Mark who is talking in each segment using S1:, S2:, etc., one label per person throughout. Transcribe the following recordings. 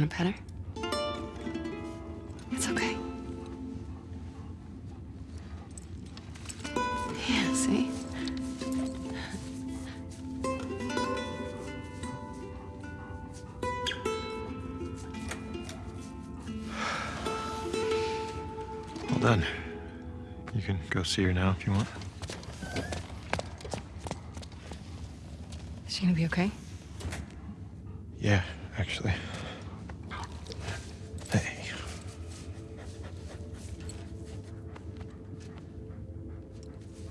S1: Want to pet her? It's okay. Yeah, see?
S2: Well done. You can go see her now if you want.
S1: Is she gonna be okay?
S2: Yeah, actually.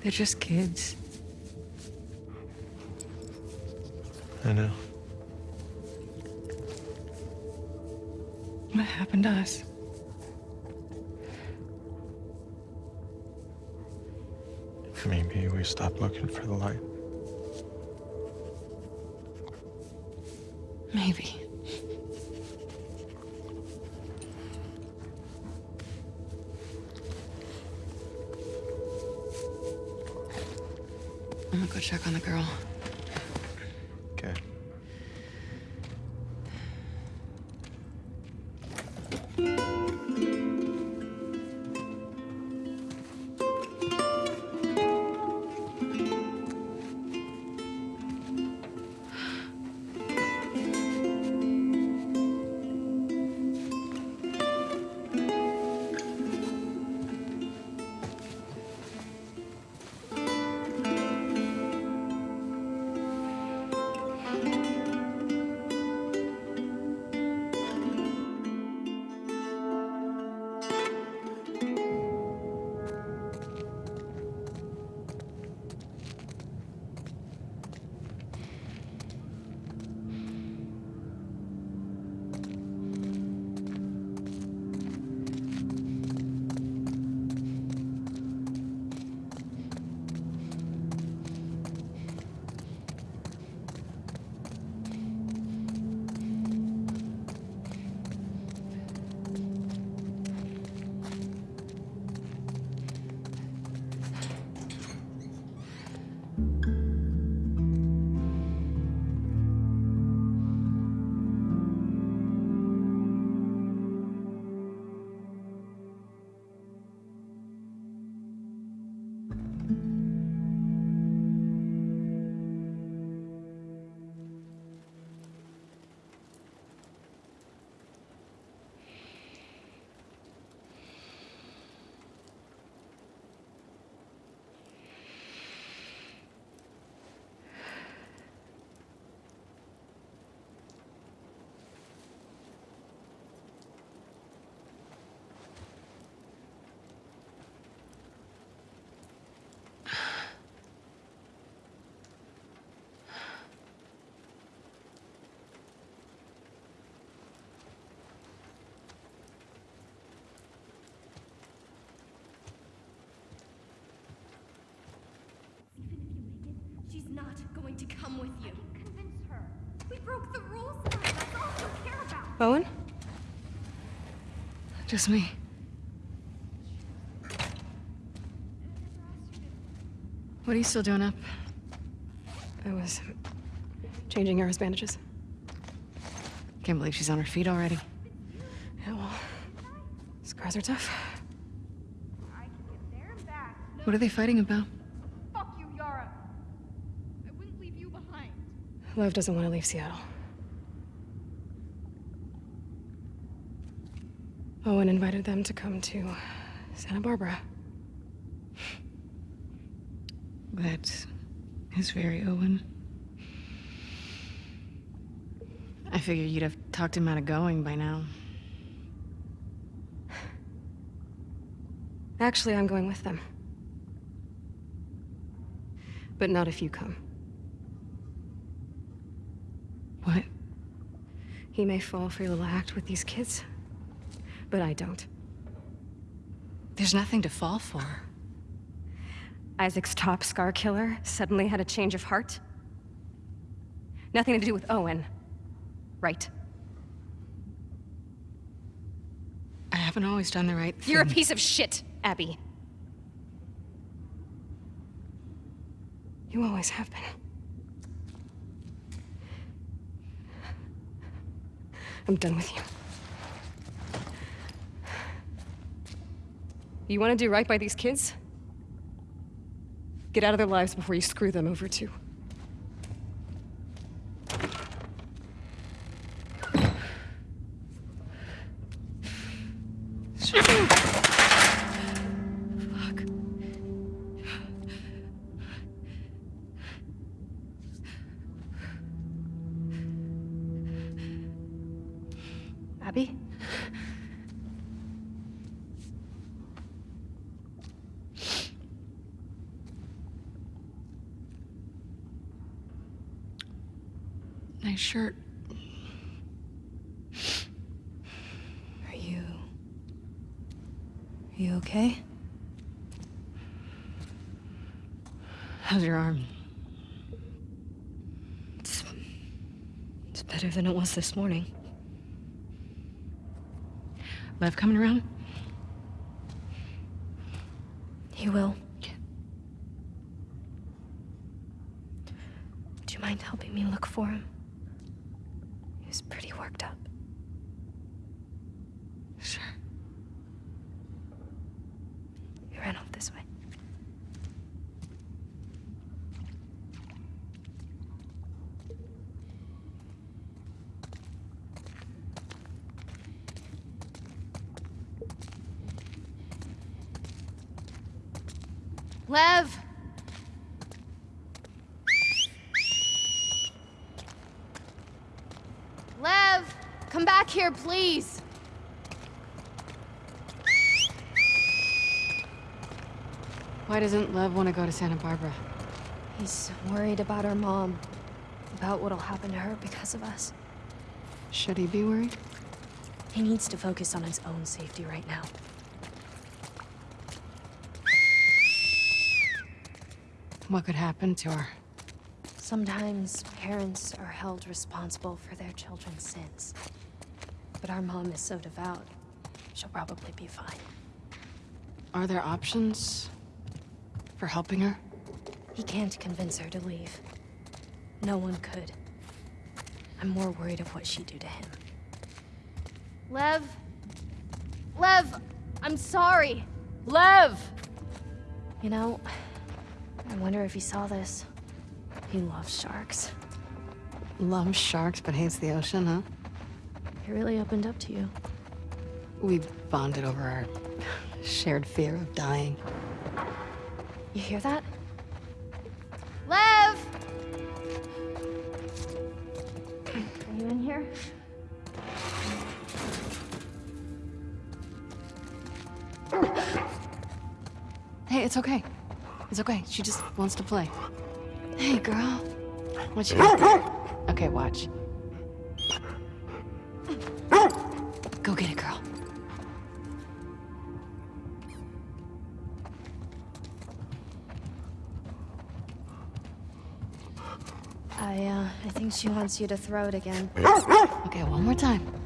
S1: They're just kids.
S2: I know.
S1: What happened to us?
S2: Maybe we stopped looking for the light.
S1: I'm gonna go check on the girl.
S3: To come with you. Convince her. We broke the rules tonight. That's all you care about.
S1: Owen? Just me. What are you still doing up?
S4: I was changing Yara's bandages.
S1: Can't believe she's on her feet already.
S4: Yeah, well, scars are tough.
S3: I can get there and back. No,
S1: What are they fighting about?
S3: fuck you, Yara. I wouldn't leave you behind.
S4: Lev doesn't want to leave Seattle. Owen invited them to come to Santa Barbara.
S1: That is very Owen. I figure you'd have talked him out of going by now.
S4: Actually, I'm going with them. But not if you come.
S1: What?
S4: He may fall for your little act with these kids, but I don't.
S1: There's nothing to fall for.
S4: Isaac's top scar killer suddenly had a change of heart? Nothing to do with Owen, right?
S1: I haven't always done the right thing.
S4: You're a piece of shit, Abby. You always have been.
S5: I'm done with you. You want to do right by these kids? Get out of their lives before you screw them over too. Abby?
S4: Nice shirt.
S3: Are you. Are you okay?
S4: How's your arm?
S3: It's. It's better than it was this morning.
S4: Lev coming around?
S3: He will. Do you mind helping me look for him? He was pretty worked up.
S4: Sure.
S3: He ran off this way.
S6: Lev! Lev! Come back here, please!
S4: Why doesn't Lev want to go to Santa Barbara?
S3: He's worried about our mom. About what'll happen to her because of us.
S4: Should he be worried?
S3: He needs to focus on his own safety right now.
S4: What could happen to her?
S3: Sometimes parents are held responsible for their children's sins. But our mom is so devout, she'll probably be fine.
S4: Are there options for helping her?
S3: He can't convince her to leave. No one could. I'm more worried of what she'd do to him.
S6: Lev? Lev! I'm sorry! Lev!
S3: You know, I wonder if he saw this. He loves sharks.
S4: Loves sharks but hates the ocean, huh?
S3: He really opened up to you.
S4: We bonded over our shared fear of dying.
S3: You hear that?
S6: Lev! Are you in here?
S4: Hey, it's okay. It's okay. She just wants to play. Hey, girl. What you Okay, watch. Go get it, girl.
S3: I, uh, I think she wants you to throw it again.
S4: Okay, one more time.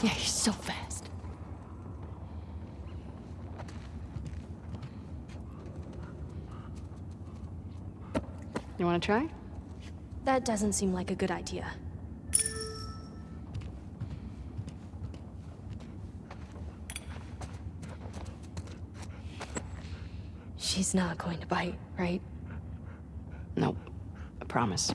S4: Yeah, you're so fast. You want to try?
S3: That doesn't seem like a good idea. She's not going to bite, right?
S4: Nope. I promise.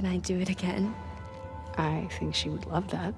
S3: Can I do it again?
S4: I think she would love that.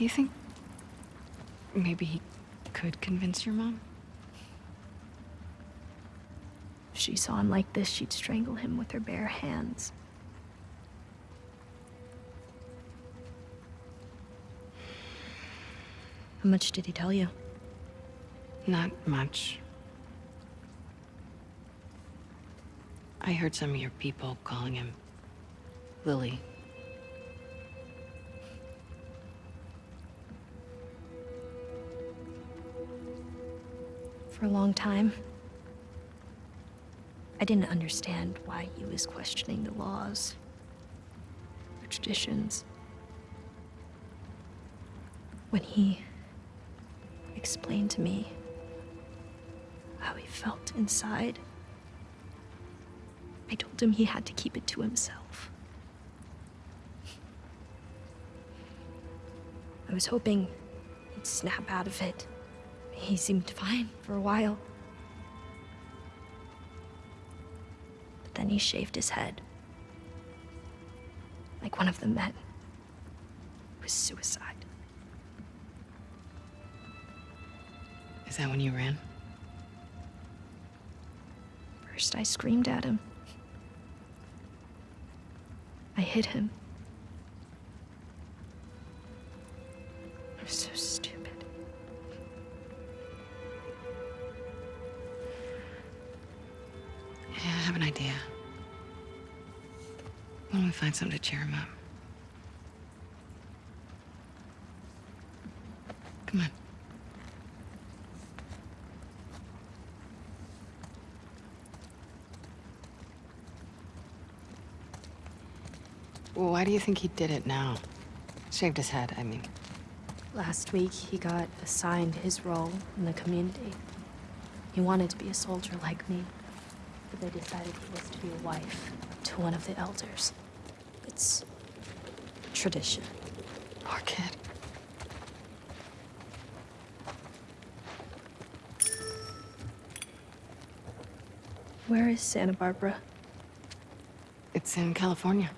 S4: Do you think maybe he could convince your mom?
S3: If she saw him like this, she'd strangle him with her bare hands. How much did he tell you?
S4: Not much. I heard some of your people calling him Lily.
S3: For a long time, I didn't understand why he was questioning the laws, the traditions. When he explained to me how he felt inside, I told him he had to keep it to himself. I was hoping he'd snap out of it. He seemed fine for a while. But then he shaved his head. Like one of the men. It was suicide.
S4: Is that when you ran?
S3: First, I screamed at him. I hit him.
S4: Find something to cheer him up? Come on. Well, why do you think he did it now? Shaved his head, I mean.
S3: Last week, he got assigned his role in the community. He wanted to be a soldier like me, but they decided he was to be a wife to one of the elders. It's tradition.
S4: Poor kid.
S3: Where is Santa Barbara?
S4: It's in California.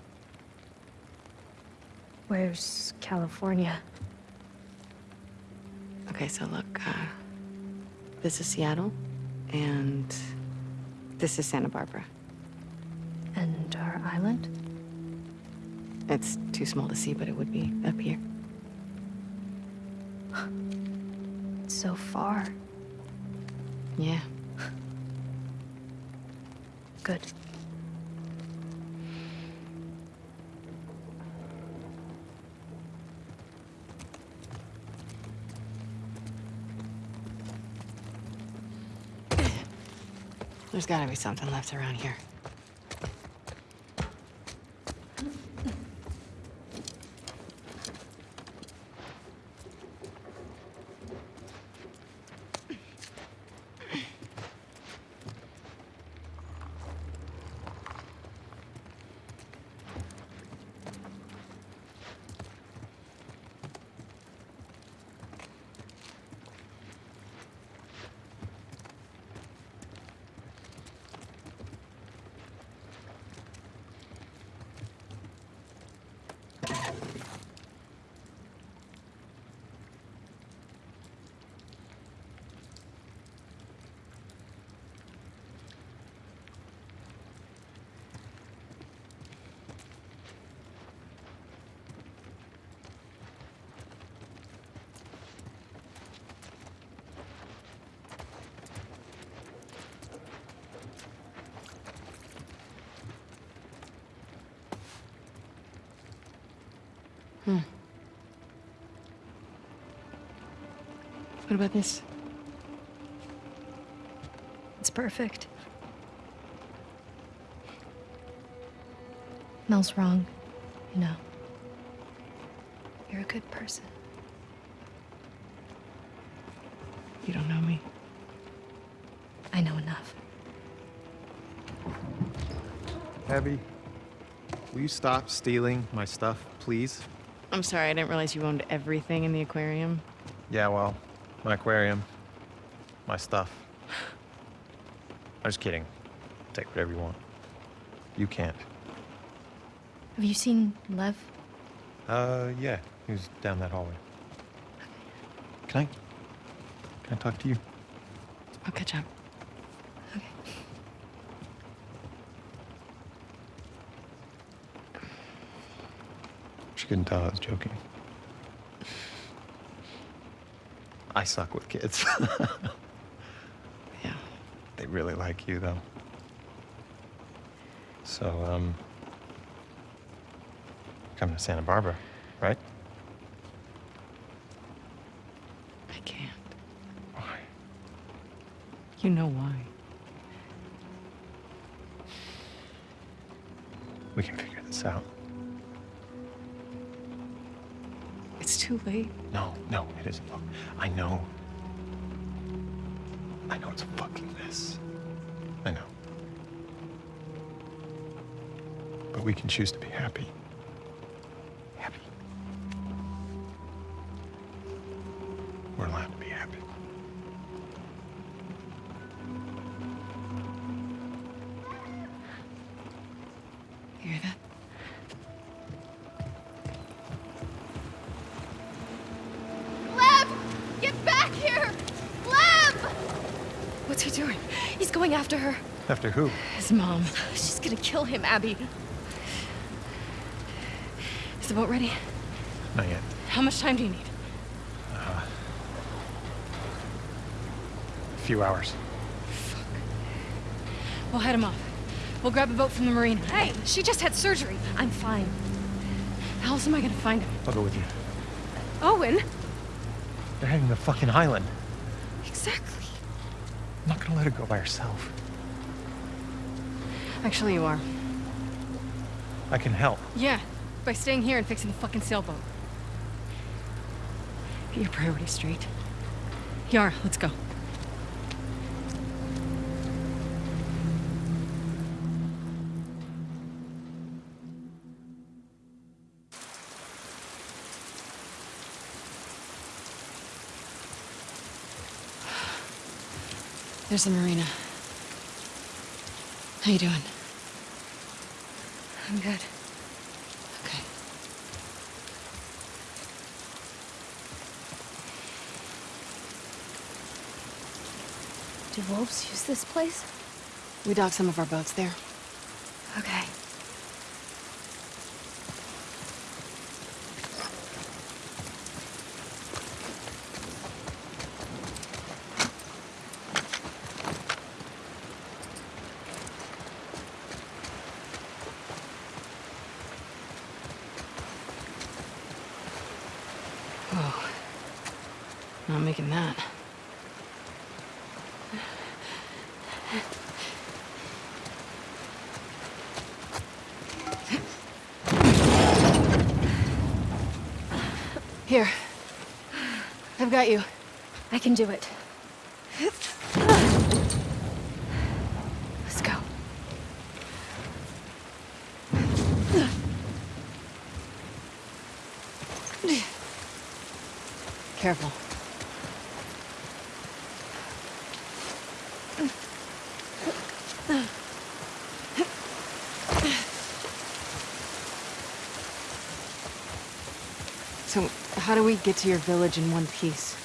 S3: Where's California?
S4: Okay, so look, uh, this is Seattle, and this is Santa Barbara.
S3: And our island?
S4: It's too small to see, but it would be up here.
S3: So far.
S4: Yeah.
S3: Good.
S4: There's gotta be something left around here. What about this?
S3: It's perfect. Mel's wrong, you know. You're a good person.
S4: You don't know me.
S3: I know enough.
S2: Abby, will you stop stealing my stuff, please?
S4: I'm sorry, I didn't realize you owned everything in the aquarium.
S2: Yeah, well, my aquarium, my stuff. I'm just kidding. Take whatever you want. You can't.
S3: Have you seen Lev?
S2: Uh, yeah. He was down that hallway. Can I... Can I talk to you?
S4: I'll catch up. Okay.
S2: She couldn't tell I was joking. I suck with kids.
S4: Yeah.
S2: they really like you, though. So, um... Coming to Santa Barbara, right?
S4: I can't.
S2: Why?
S4: You know why.
S2: We can figure this out.
S4: Too late.
S2: No, no, it isn't. Look, I know. I know it's a fucking mess. I know. But we can choose to be happy. Happy.
S3: What's he doing? He's going after her.
S2: After who?
S4: His mom.
S3: She's gonna kill him, Abby.
S4: Is the boat ready?
S2: Not yet.
S4: How much time do you need?
S2: Uh, a few hours. Fuck.
S4: We'll head him off. We'll grab a boat from the marina.
S3: Hey, she just had surgery. I'm fine.
S4: How else am I gonna find him?
S2: I'll go with you.
S3: Owen?
S2: They're heading to the fucking island.
S3: Exactly.
S2: I'm not gonna let her go by herself.
S4: Actually, you are.
S2: I can help.
S4: Yeah, by staying here and fixing the fucking sailboat. Get your priorities straight. Yara, let's go. There's the marina. How you doing?
S3: I'm good.
S4: Okay.
S3: Do wolves use this place?
S4: We dock some of our boats there.
S3: Okay.
S4: Whoa. Not making that. Here. I've got you.
S3: I can do it. Let's go.
S4: Careful. So, how do we get to your village in one piece?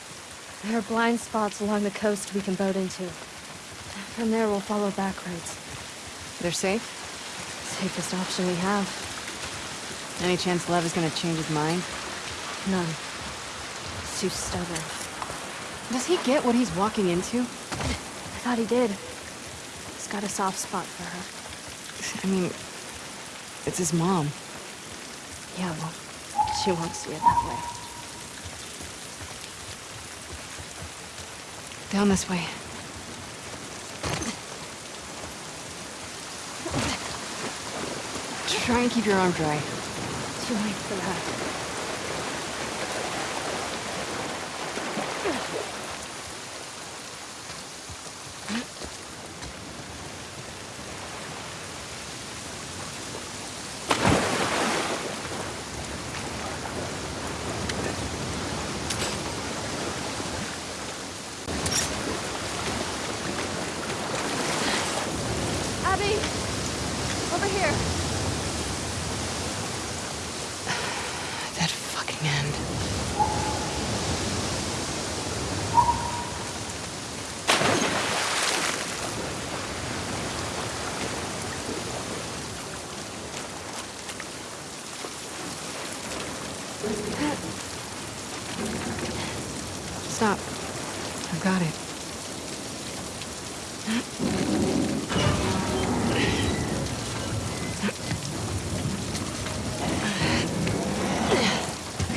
S3: There are blind spots along the coast we can boat into. From there, we'll follow back roads.
S4: They're safe?
S3: Safest option we have.
S4: Any chance Lev is gonna change his mind?
S3: None. He's too stubborn.
S4: Does he get what he's walking into?
S3: I thought he did. He's got a soft spot for her.
S4: I mean, it's his mom.
S3: Yeah, well, she won't see it that way.
S4: Down this way. Try and keep your arm dry.
S3: Too late for that. Abby! Over here!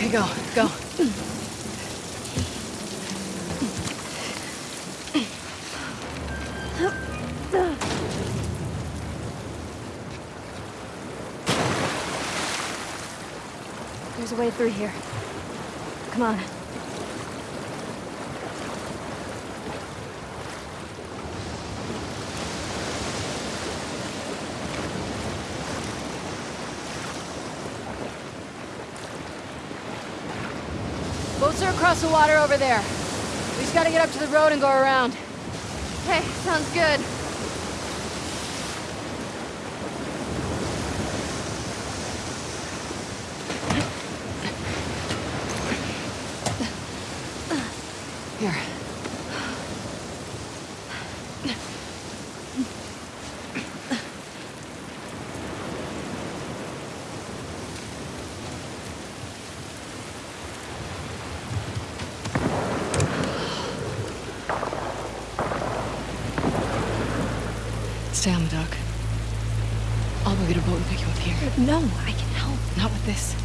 S4: Okay, go, go.
S5: There's a way through here. Come on.
S4: Boats are across the water over there. We just gotta get up to the road and go around.
S6: Okay, sounds good.
S4: Here. Stay on the dock. I'll go get a boat and pick you up here.
S3: No, I can help.
S4: Not with this.